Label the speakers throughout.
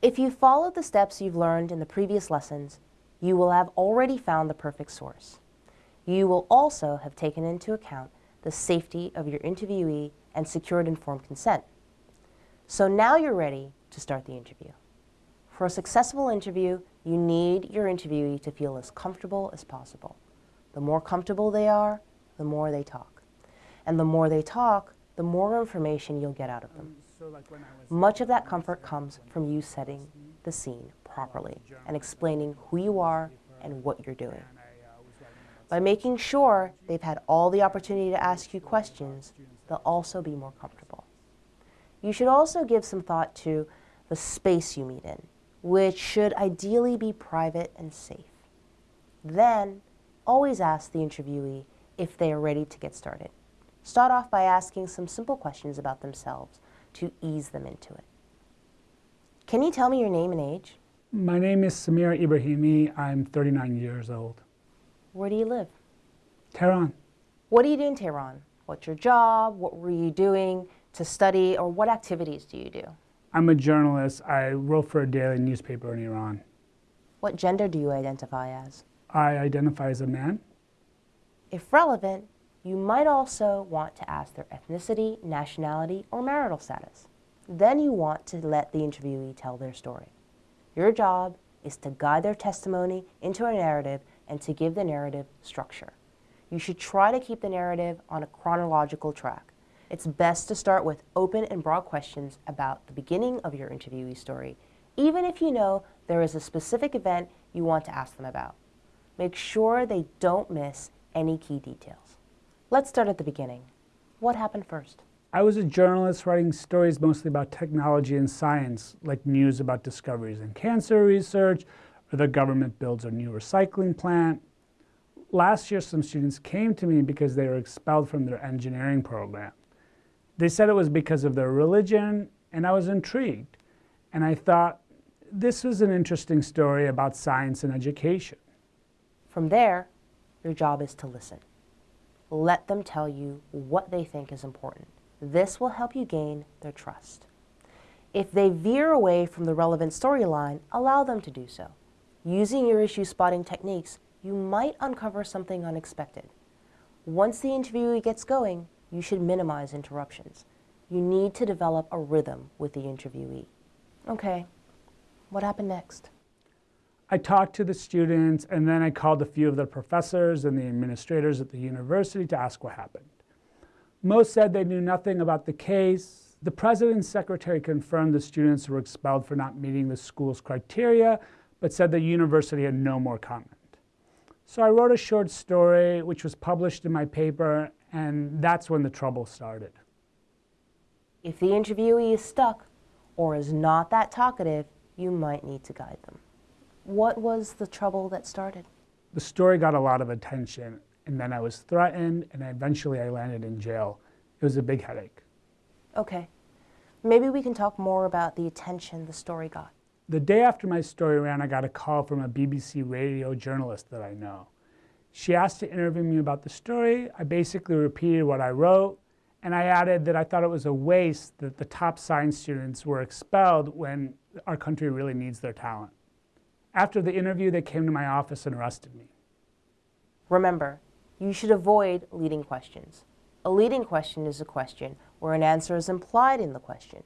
Speaker 1: If you followed the steps you've learned in the previous lessons, you will have already found the perfect source. You will also have taken into account the safety of your interviewee and secured informed consent. So now you're ready to start the interview. For a successful interview, you need your interviewee to feel as comfortable as possible. The more comfortable they are, the more they talk. And the more they talk, the more information you'll get out of them. Much of that comfort comes from you setting the scene properly and explaining who you are and what you're doing. By making sure they've had all the opportunity to ask you questions, they'll also be more comfortable. You should also give some thought to the space you meet in, which should ideally be private and safe. Then, always ask the interviewee if they are ready to get started. Start off by asking some simple questions about themselves to ease them into it. Can you tell me your name and age?
Speaker 2: My name is Samir Ibrahimi. I'm 39 years old.
Speaker 1: Where do you live?
Speaker 2: Tehran.
Speaker 1: What do you do in Tehran? What's your job? What were you doing to study? Or what activities do you do?
Speaker 2: I'm a journalist. I wrote for a daily newspaper in Iran.
Speaker 1: What gender do you identify as?
Speaker 2: I identify as a man.
Speaker 1: If relevant, you might also want to ask their ethnicity, nationality, or marital status. Then you want to let the interviewee tell their story. Your job is to guide their testimony into a narrative and to give the narrative structure. You should try to keep the narrative on a chronological track. It's best to start with open and broad questions about the beginning of your interviewee story, even if you know there is a specific event you want to ask them about. Make sure they don't miss any key details. Let's start at the beginning. What happened first?
Speaker 2: I was a journalist writing stories mostly about technology and science, like news about discoveries in cancer research, or the government builds a new recycling plant. Last year, some students came to me because they were expelled from their engineering program. They said it was because of their religion, and I was intrigued. And I thought, this was an interesting story about science and education.
Speaker 1: From there, your job is to listen. Let them tell you what they think is important. This will help you gain their trust. If they veer away from the relevant storyline, allow them to do so. Using your issue spotting techniques, you might uncover something unexpected. Once the interviewee gets going, you should minimize interruptions. You need to develop a rhythm with the interviewee. Okay, what happened next?
Speaker 2: I talked to the students and then I called a few of the professors and the administrators at the university to ask what happened. Most said they knew nothing about the case. The president's secretary confirmed the students were expelled for not meeting the school's criteria, but said the university had no more comment. So I wrote a short story, which was published in my paper, and that's when the trouble started.
Speaker 1: If the interviewee is stuck or is not that talkative, you might need to guide them. What was the trouble that started?
Speaker 2: The story got a lot of attention, and then I was threatened, and eventually I landed in jail. It was a big headache.
Speaker 1: Okay. Maybe we can talk more about the attention the story got.
Speaker 2: The day after my story ran, I got a call from a BBC radio journalist that I know. She asked to interview me about the story. I basically repeated what I wrote, and I added that I thought it was a waste that the top science students were expelled when our country really needs their talent. After the interview, they came to my office and arrested me.
Speaker 1: Remember, you should avoid leading questions. A leading question is a question where an answer is implied in the question,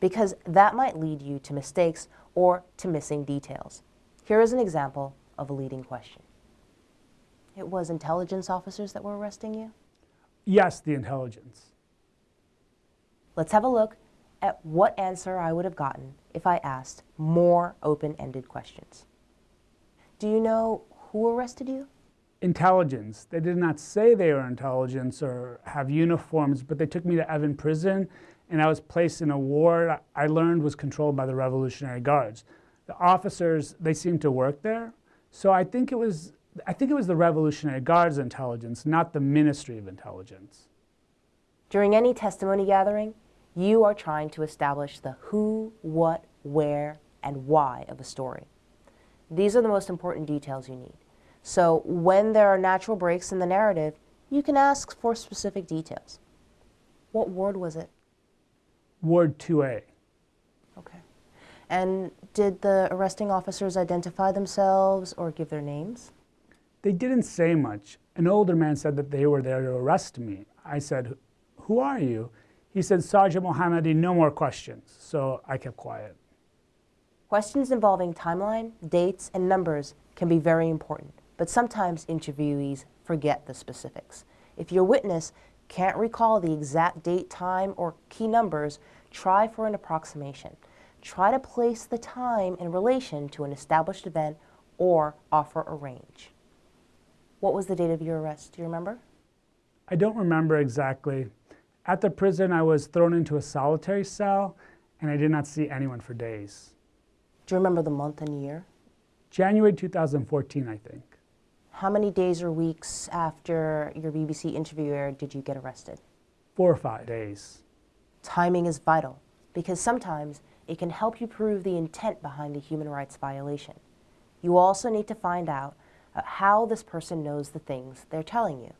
Speaker 1: because that might lead you to mistakes or to missing details. Here is an example of a leading question. It was intelligence officers that were arresting you?
Speaker 2: Yes, the intelligence.
Speaker 1: Let's have a look at what answer I would have gotten if I asked more open-ended questions. Do you know who arrested you?
Speaker 2: Intelligence. They did not say they were intelligence or have uniforms, but they took me to Evin prison and I was placed in a ward I learned was controlled by the Revolutionary Guards. The officers, they seemed to work there. So I think it was, I think it was the Revolutionary Guards intelligence, not the Ministry of Intelligence.
Speaker 1: During any testimony gathering, you are trying to establish the who, what, where, and why of a story. These are the most important details you need. So when there are natural breaks in the narrative, you can ask for specific details. What ward was it?
Speaker 2: Ward 2A.
Speaker 1: Okay. And did the arresting officers identify themselves or give their names?
Speaker 2: They didn't say much. An older man said that they were there to arrest me. I said, Who are you? He said, Sergeant Mohammadi, no more questions. So I kept quiet.
Speaker 1: Questions involving timeline, dates, and numbers can be very important, but sometimes interviewees forget the specifics. If your witness can't recall the exact date, time, or key numbers, try for an approximation. Try to place the time in relation to an established event or offer a range. What was the date of your arrest? Do you remember?
Speaker 2: I don't remember exactly. At the prison, I was thrown into a solitary cell and I did not see anyone for days.
Speaker 1: Do you remember the month and year?
Speaker 2: January 2014, I think.
Speaker 1: How many days or weeks after your BBC interview aired did you get arrested?
Speaker 2: Four or five days.
Speaker 1: Timing is vital because sometimes it can help you prove the intent behind the human rights violation. You also need to find out uh, how this person knows the things they're telling you.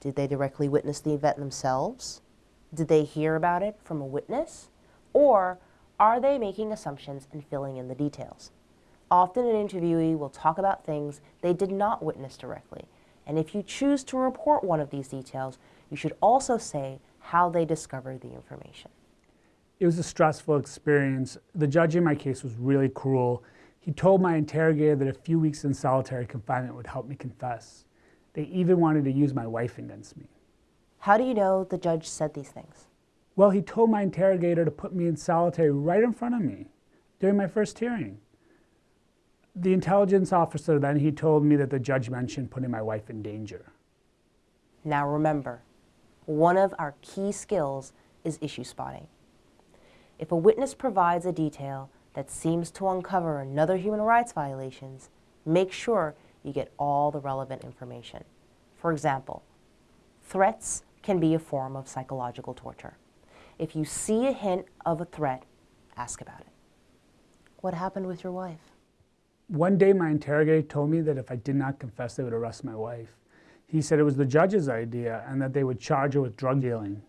Speaker 1: Did they directly witness the event themselves? Did they hear about it from a witness? Or are they making assumptions and filling in the details? Often an interviewee will talk about things they did not witness directly. And if you choose to report one of these details, you should also say how they discovered the information.
Speaker 2: It was a stressful experience. The judge in my case was really cruel. He told my interrogator that a few weeks in solitary confinement would help me confess. They even wanted to use my wife against me.
Speaker 1: How do you know the judge said these things?
Speaker 2: Well, he told my interrogator to put me in solitary right in front of me during my first hearing. The intelligence officer then he told me that the judge mentioned putting my wife in danger.
Speaker 1: Now remember, one of our key skills is issue spotting. If a witness provides a detail that seems to uncover another human rights violations, make sure you get all the relevant information. For example, threats can be a form of psychological torture. If you see a hint of a threat, ask about it. What happened with your wife?
Speaker 2: One day, my interrogator told me that if I did not confess, they would arrest my wife. He said it was the judge's idea and that they would charge her with drug dealing.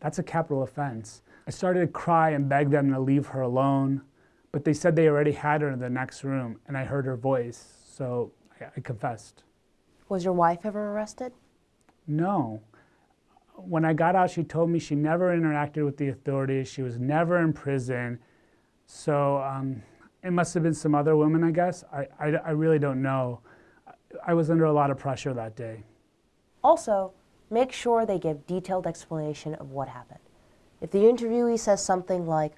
Speaker 2: That's a capital offense. I started to cry and beg them to leave her alone, but they said they already had her in the next room and I heard her voice, so I, I confessed.
Speaker 1: Was your wife ever arrested?
Speaker 2: No. When I got out, she told me she never interacted with the authorities. She was never in prison. So um, it must have been some other women, I guess. I, I, I really don't know. I was under a lot of pressure that day.
Speaker 1: Also, make sure they give detailed explanation of what happened. If the interviewee says something like,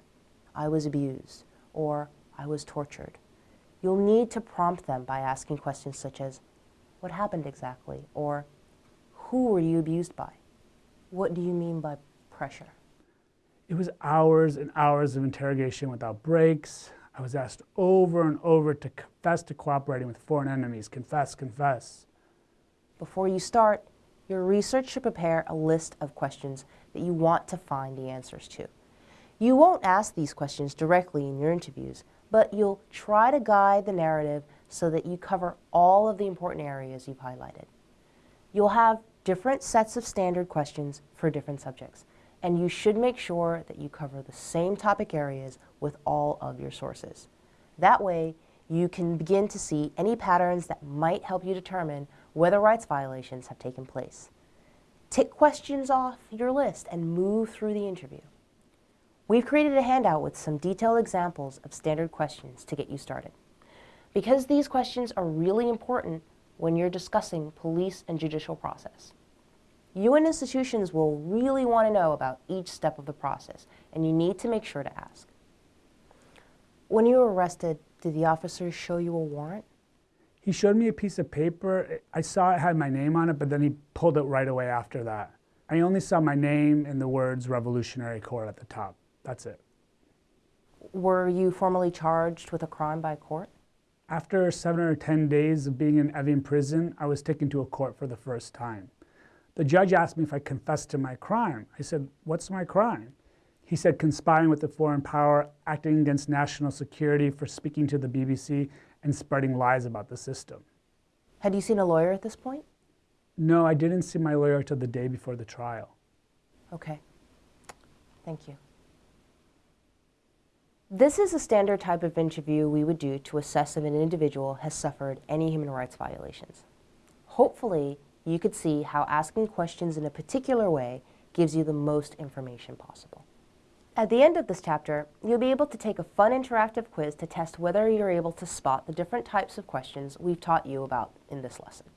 Speaker 1: I was abused, or I was tortured, you'll need to prompt them by asking questions such as, what happened exactly? Or, who were you abused by? What do you mean by pressure?
Speaker 2: It was hours and hours of interrogation without breaks. I was asked over and over to confess to cooperating with foreign enemies. Confess, confess.
Speaker 1: Before you start, your research should prepare a list of questions that you want to find the answers to. You won't ask these questions directly in your interviews, but you'll try to guide the narrative so that you cover all of the important areas you've highlighted. You'll have different sets of standard questions for different subjects, and you should make sure that you cover the same topic areas with all of your sources. That way, you can begin to see any patterns that might help you determine whether rights violations have taken place. Tick questions off your list and move through the interview. We've created a handout with some detailed examples of standard questions to get you started. Because these questions are really important when you're discussing police and judicial process. You and institutions will really want to know about each step of the process, and you need to make sure to ask. When you were arrested, did the officers show you a warrant?
Speaker 2: He showed me a piece of paper. I saw it had my name on it, but then he pulled it right away after that. I only saw my name and the words Revolutionary Court at the top. That's it.
Speaker 1: Were you formally charged with a crime by court?
Speaker 2: After seven or 10 days of being in Evin prison, I was taken to a court for the first time. The judge asked me if I confessed to my crime. I said, What's my crime? He said, conspiring with a foreign power, acting against national security for speaking to the BBC and spreading lies about the system.
Speaker 1: Had you seen a lawyer at this point?
Speaker 2: No, I didn't see my lawyer till the day before the trial.
Speaker 1: Okay. Thank you. This is a standard type of interview we would do to assess if an individual has suffered any human rights violations. Hopefully, you could see how asking questions in a particular way gives you the most information possible. At the end of this chapter, you'll be able to take a fun interactive quiz to test whether you're able to spot the different types of questions we've taught you about in this lesson.